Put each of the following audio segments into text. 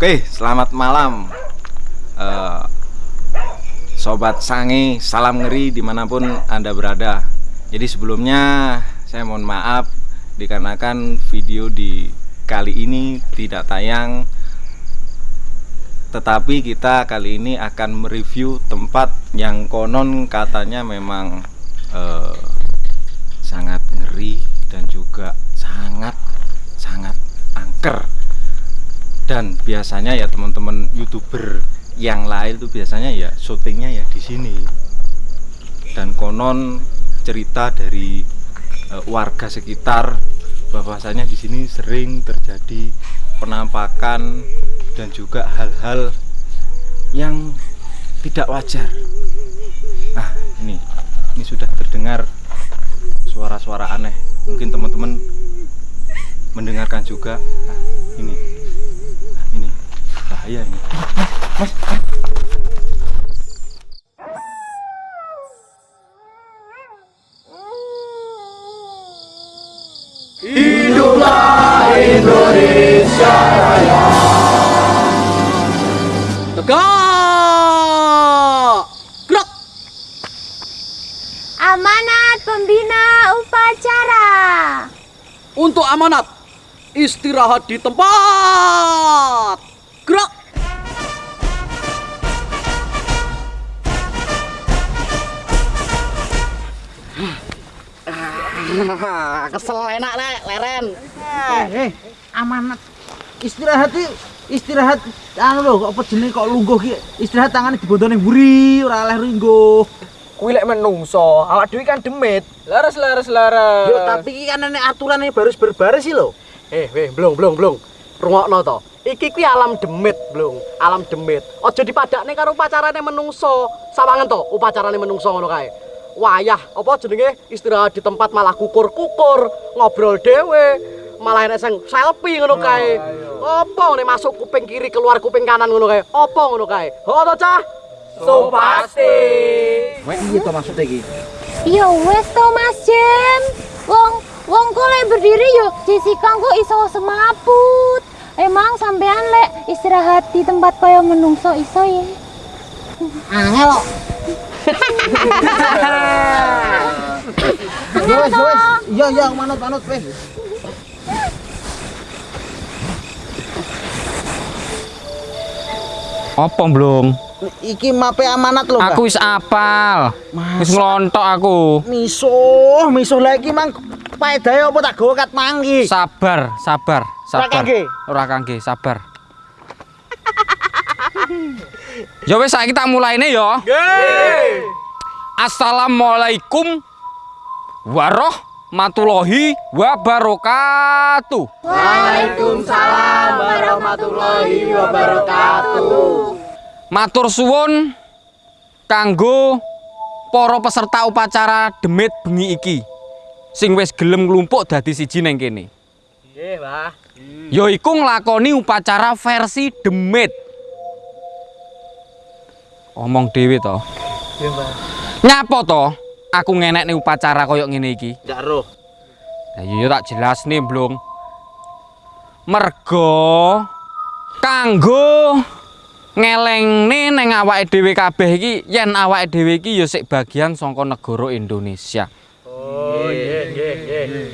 Oke, selamat malam. Eh, Sobat Sangi, salam ngeri di mana pun Anda berada. Jadi sebelumnya saya mohon maaf Dikarenakan video di kali ini tidak tayang. Tetapi kita kali ini akan mereview tempat yang konon katanya memang eh, Sangat ngeri dan juga sangat sangat angker dan biasanya ya teman-teman youtuber yang lain tuh biasanya ya syutingnya ya di sini. Dan konon cerita dari eh, warga sekitar bahwasanya di sini sering terjadi penampakan dan juga hal-hal yang tidak wajar. Nah ini ini sudah terdengar suara-suara aneh. Mungkin teman-teman mendengarkan juga nah, ini nah, ini bahaya ini mas Tegak! Gerak! Amanat pembina upacara. Untuk amanat, istirahat di tempat. Gerak! Kesel enak le, leren. Eh, amanat. Istirahat iki istirahat anu lho apa jenenge kok lungguh ki istirahat tangane dibondone mburi ora oleh ringgo. Kuwi lek menungso, awak dhewe kan demit. Laras laras laras. Yo tapi iki kan nek aturane baris berbaris sih lho. Eh weh, blong blong blong. Rungokno to. Iki kuwi alam demit, blong. Alam demit. Aja dipadakne karo upacarane menungso. Sawangen to, upacarane menungso ngono kae. Wayah, apa jenenge istirahat di tempat malah kukur-kukur, ngobrol dhewe. Malah enek sing selfie ngono kae. Apa nek masuk kuping kiri keluar kuping kanan ngono kae? Apa ngono kae? Ho to, Cah? So pasti. Wek piye to maksudnya iki? Ya wes to Mas Jem. Wong wong kok lek berdiri yo Jessica kok iso semaput. Emang sampean lek istirahat di tempat kaya menungso iso ya. Angel kok. Yo wes, yo wes. Iya, iya, manut, manut, wes. Apa belum? Iki mape amanat lho. Aku wis apal. Wis nglontok aku. misuh, misuh lagi mang paedahe apa tak gawa kat mangki. Sabar, sabar, sabar. kangge? Ora kangge, sabar. Ya wis saiki tak mulaine ya. Assalamualaikum warahmatullahi wabarakatuh. Waalaikumsalam warahmatullahi wabarakatuh. Matur suwun kanggo para peserta upacara demit bengi iki sing wis gelem nglumpuk dadi siji neng kene. Nggih, Mbah. Yaiku nglakoni upacara versi demit. Omong dhewe to. Nggih, Mbah. Nyapa to? Aku ngenekne upacara koyo ngene iki. Ndak roh. Lah iya tak jelasne, Blung. Mergo kanggo ngelengne neng awake dhewe kabeh iki yen awake dhewe iki ya sik bagian saka negara Indonesia. Oh, nggih, nggih, nggih.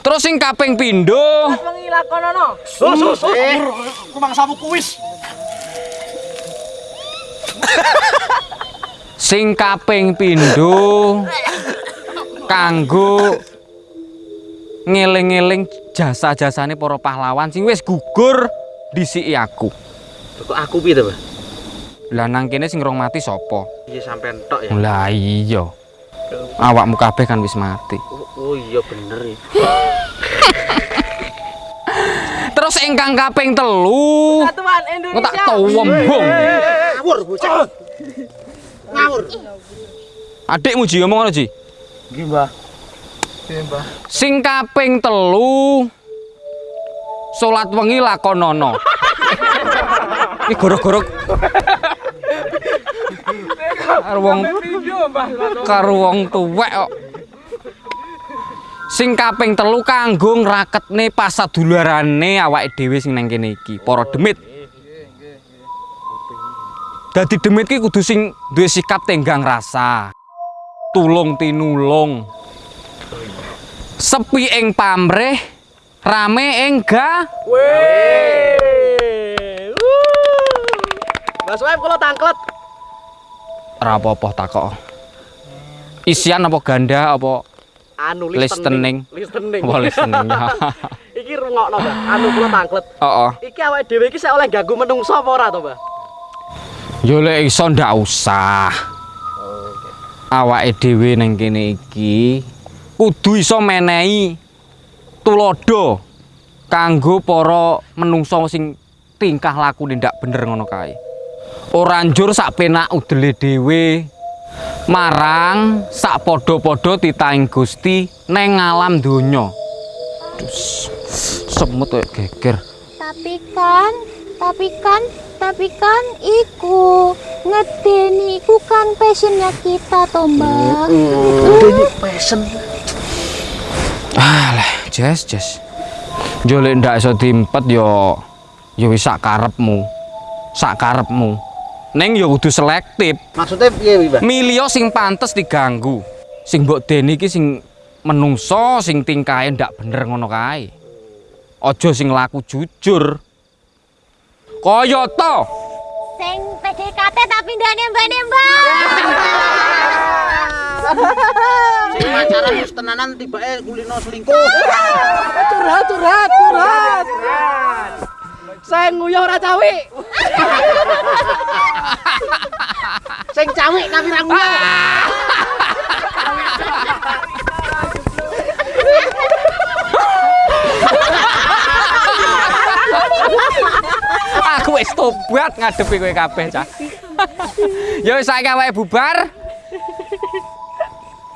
Terus sing kaping pindho Pengilakonono. Sus, sus, sus. Kumang sapu kuis. sing kaping pindho kanggo ngeling-eling jasa-jasane para pahlawan sing wis gugur disiki aku. Kok aku piye to? Lah nang kene sing rong mati sapa? Iya sampean tok ya. Lah iya. Awakmu kabeh kan wis mati. Oh, oh iya bener ya. Terus ingkang kaping telu. Satuan Engko tak towembong. Ngawur bocah. Ngawur. Adikmu Ji ngomong ngono Ji. Nggih, Mbah. Mbah. Sing kaping telu salat wengi lakonono. Iki goro-goro karo wong karo wong tuwek kok. Sing kaping telu kanggo ngraketne pasadularane awake dhewe sing nang kene iki, para demit. Dadi demit ki kudu sing duwe sikap tenggang rasa. Tulung tinulung. Sepi ing pamrih, rame ing ga Mas Web kula tangklet. Apa-apa takok. Isian apa ganda apa Anu Listening. Listening. apa listening. iki rungokno, Mbak. Anu kula tangklet. Heeh. Iki awake dhewe iki sik oleh ganggu menungso apa ora to, Mbak? Yo lek iso ndak usah. Awake dhewe ning kene iki kudu iso menehi tulodo kanggo para menungso sing tingkah lakune ndak bener ngono kae. Ora njur sak penak udele dhewe marang sak padha-padha titahing Gusti neng alam donya. Dus, semut kayak geger. Tapi kan, tapi kan, tapi kan iku ngedeni iku kan passionnya kita toh mbak. Alah, Jes, Jes. Yo lek ndak iso diempet yo yo wis sak karepmu. Sak karepmu. Neng kudu selektif. Maksudnya piye wi, Mbak? Milio sing pantes diganggu. Sing mbok deni iki sing menungso sing tingkahe ndak bener ngono kae. Aja sing laku jujur. Kaya to. Sing PDKT tapi ndak nembak-nembak. Sing pacaran wis tenanan tibake kulino selingkuh. Curhat, curhat, curhat. Saya nguyuh ora cawi. Sing cawik tapi ra. Aku wis tobat ngadepi kowe kabeh, Cah. Ya wis saiki awake bubar.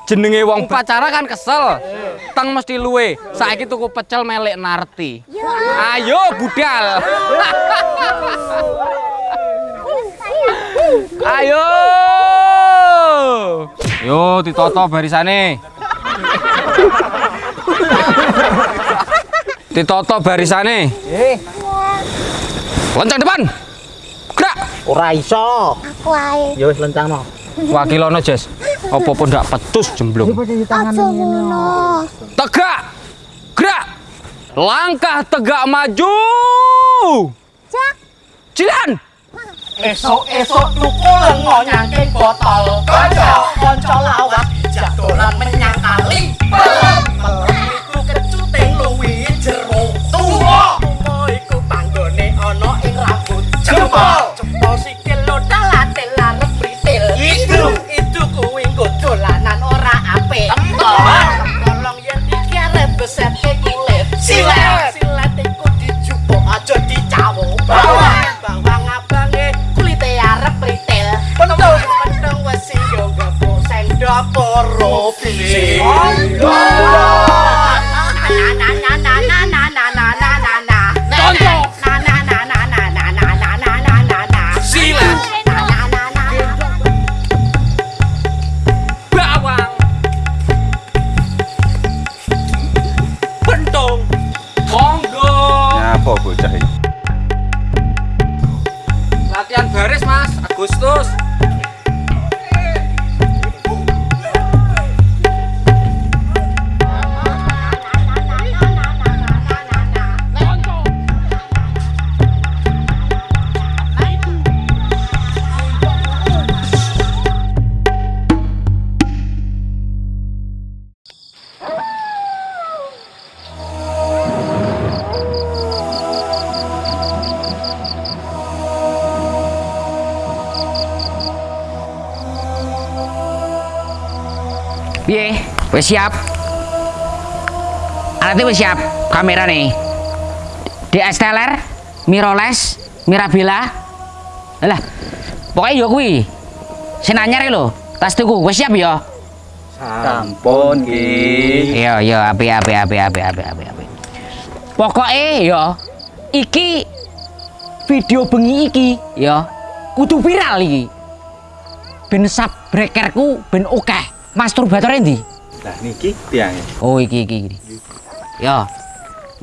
Jenenge wong pacara kan kesel. Teng mesti luwe. Saiki tuku pecel melek narti. Ayo budal. Ayo. Yo ditoto barisane. Ditoto barisane. Lonceng depan. Gerak. Ora iso. Aku ae. Ya wis lencangno. Wakilono, Jes. Apa-apa ndak petus jemblung. Ngono. Tegak. Gerak. Langkah tegak maju. Cak. Jalan. esok-esok tuku lengo nyangking botol. Kocok. Kocok lawas jadolan menyangkali belum Wis siap? Alatnya wis siap, kamera nih. DSLR, mirrorless, mirabila. Alah, pokoknya yo kuwi. Sing anyar lho, tas tuku wis siap ya? Sampun ki. Iya, iya, api api api api api api api. Pokoknya ya iki video bengi iki ya kudu viral iki. Ben brekerku ben akeh. Masturbator endi? Lah niki tiangnya. Oh iki iki iki. Ya.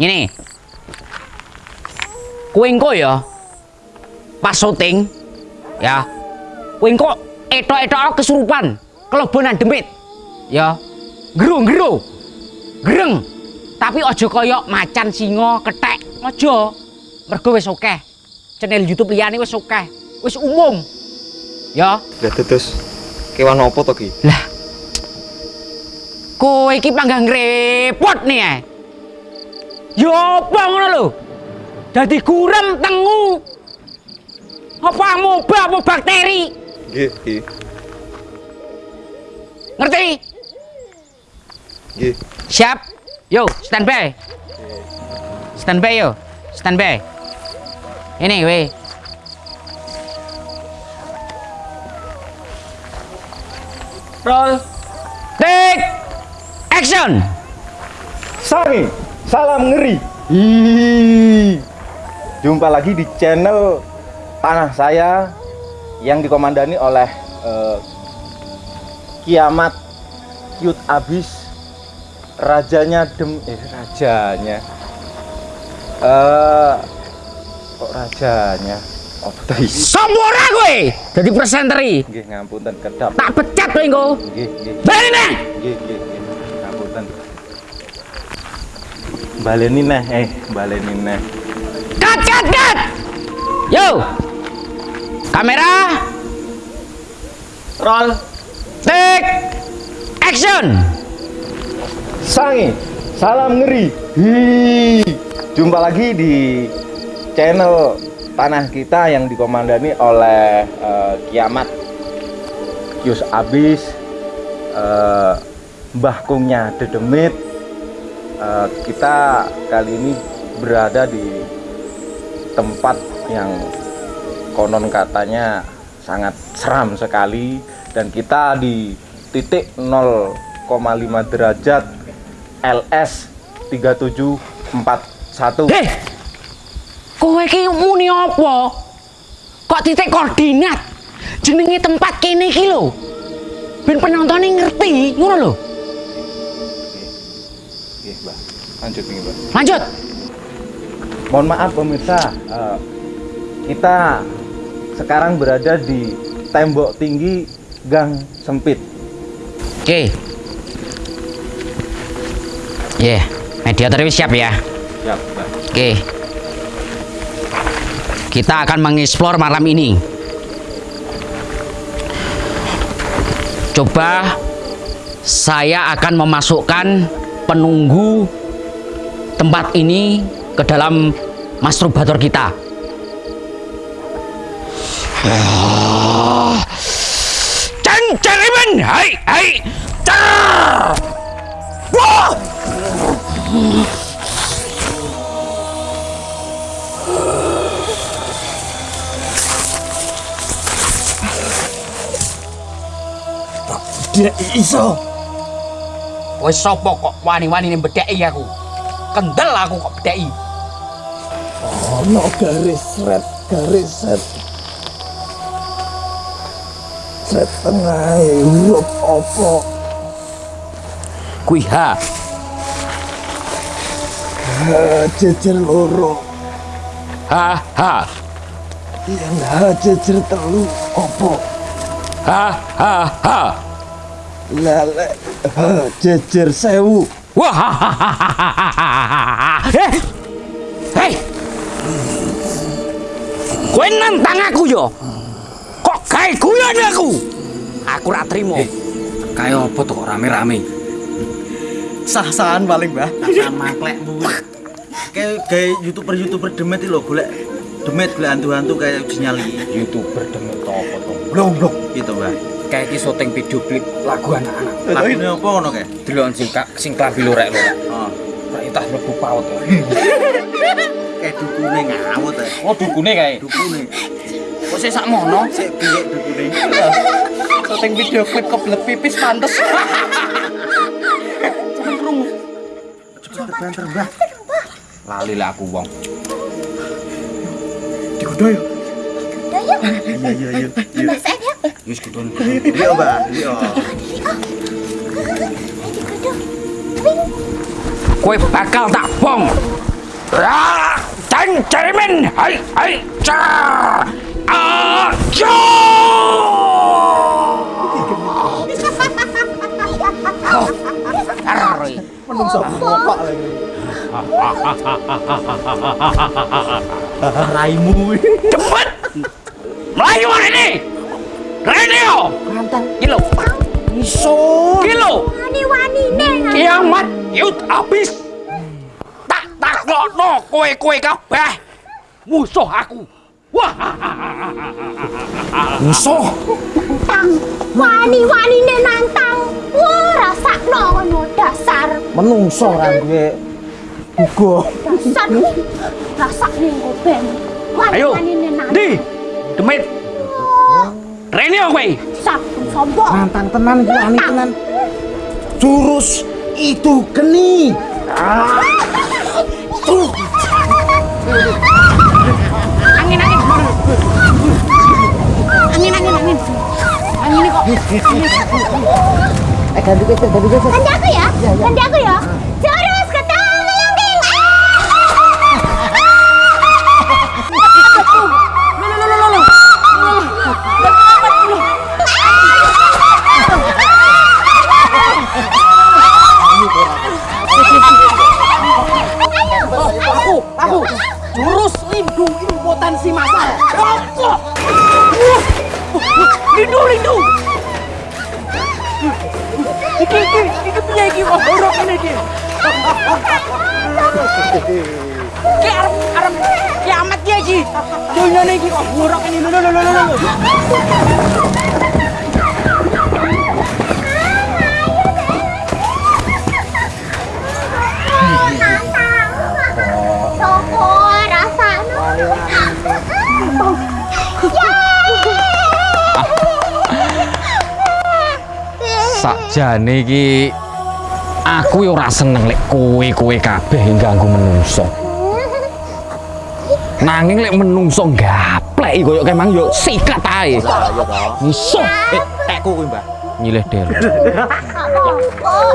Ngene. Kowe engko ya pas syuting ya. Kowe engko etok-etok kesurupan, kelebonan demit. Ya. Gero-gero. Greng. Tapi aja kaya macan singa kethek. Aja. Mergo wis akeh. Channel YouTube liyane wis akeh. Wis umum. Ya. Lah terus kewan apa to ki? Lah. Kowe iki panggah ngrepot nih eh. Yo apa ngono lho? Dadi gurem tengu. Apa amoeba apa bakteri? Nggih, nggih. Ngerti? Nggih. Siap. Yo, standby. Standby yo. Standby. Ini we. Roll. Take action. Sangi, salam ngeri. Hi. Jumpa lagi di channel Tanah Saya yang dikomandani oleh eh, Kiamat Cute Abis Rajanya Dem eh rajanya eh kok rajanya oh Sombora kowe. Dadi presenteri. nggih ngapunten kedap Tak pecat kowe engko. nggih nggih Bali neh. Nggih, nggih, Ngapunten. Baleni neh, eh, baleni neh. Cut, cut, cut. Yo. Kamera. Roll. Take action. Sangi, salam ngeri. Hi. Jumpa lagi di channel Tanah Kita yang dikomandani oleh eh, Kiamat Kius Abis eh, Mbah Kungnya Dedemit Eh, Kita kali ini berada di tempat yang konon katanya sangat seram sekali dan kita di titik 0,5 derajat LS 3741 Hei. Kowe iki muni apa? Kok titik koordinat? Jenenge tempat kene iki lho. Ben penontonnya ngerti, ngono lho. Oke, Mbak. Lanjut Mbak. Lanjut. Mohon maaf pemirsa, eh, kita sekarang berada di tembok tinggi gang sempit. Oke. Ye, mediator wis siap ya. Siap, Mbak. Oke. Kita akan mengeksplor malam ini. Coba saya akan memasukkan penunggu tempat ini ke dalam masturbator kita. Ceng cerimen, hai hai, cer. Wah! Dia iso. Wis sapa kok wani-wani ning bedheki aku? Kendel aku kok bedheki. Ono garis red, garis set. Set tengah huruf opo? Kuwi H. Jejer loro. H H Yang H jejer telu opo? H H H. Lele H jejer sewu. Wah. Eh. Hei. Kowe nantang aku yo. Kok gawe guyon aku? Aku ra trimo. Kayak apa tuh kok rame-rame? Sah-sahan paling, Mbah. Maklekmu. Kayak kayak youtuber-youtuber demet itu loh, golek demet golek hantu-hantu kayak uji nyali. YouTuber demi apa tuh? Blong blong gitu, Mbah. Kayak iki syuting video klip lagu anak-anak. Lagu ini apa ngono kayak? Delok sing sing klambi lorek lorek. Oh, Rak itah mlebu paut. kayak dukune ngawut ya. Oh dukune kae. Dukune. Kok sik sak mono? Sik piye dukune? Syuting video klip kebelet pipis pantes. Cepet banter, Mbah. Lali lah aku wong. Dikudo yo. Iya iya iya. Iya. Wis kudun. Iya, Mbah. Iya. kowe bakal tak bom. Ah, ceng ceremen, hai hai car. Aja. Menungso bapak lagi. Raimu. Cepet. Melayu ini. Renio. Kilo. Iso. Kilo. Wani-wani neng. Kiamat yut habis. Tak tak no kowe kowe kabeh. Musuh aku. Wah. Musuh. Tang. Wani-wani neng nantang. Wah, rasakno ngono dasar. Menungso gue. Ugo. Dasar. Ayo. Wani-wani neng nantang. Di. Demit. Renio kowe. Sabtu sombong. Nantang tenan gue ani tenan. Jurus itu geni. Angin angin. Angin angin angin. Angin kok. Eh ganti geser, ganti geser. Ganti aku ya. Ganti aku ya. Ki arep arep kiamat ki iki. Dunyane iki kok borok ini. Lho lho lho lho. Sakjane iki aku yo ora seneng lek kowe-kowe kabeh ganggu menungso. Nanging lek menungso gaplek koyo kemang yo sikat ae. Iso Eh, tekku kuwi, Mbah. nyilih. Oh,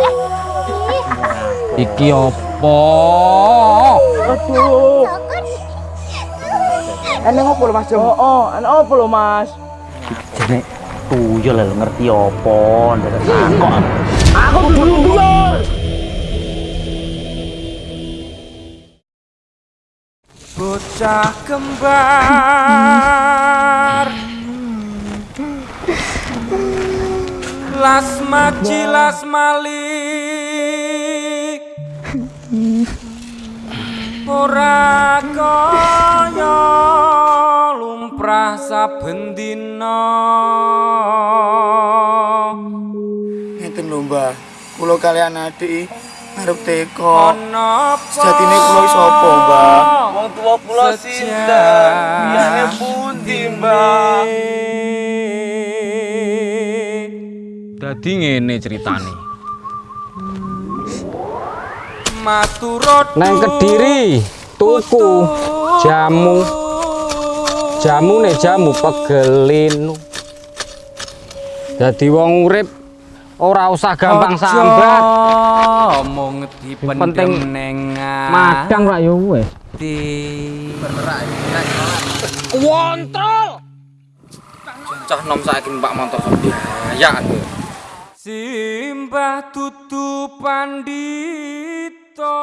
Iki opo? Aduh. Eneng opo Mas Jo? Oh, oh, eneng opo lho Mas? Jene tuyul lho ngerti opo, ndak takok. Aku dulu dulu. Bocah kembar. Las maji las malik. Ora kaya lumprah saben dina. Ngeten lho, Mbah. Kula kalian adik arep teko. Sejatine kula sapa, Mbah? Wong tuwa kula sinten? Biyane pundi, Mbah? Dadi ngene ceritane. Maturot Nang Kediri tuku jamu. Jamu nih jamu pegelin. Dadi wong urip ora usah gampang sambat. mung dipendeng neng ah. madang rak yo wis di berak kontrol cah nom saiki Mbak Montor sok ya simbah tutup pandito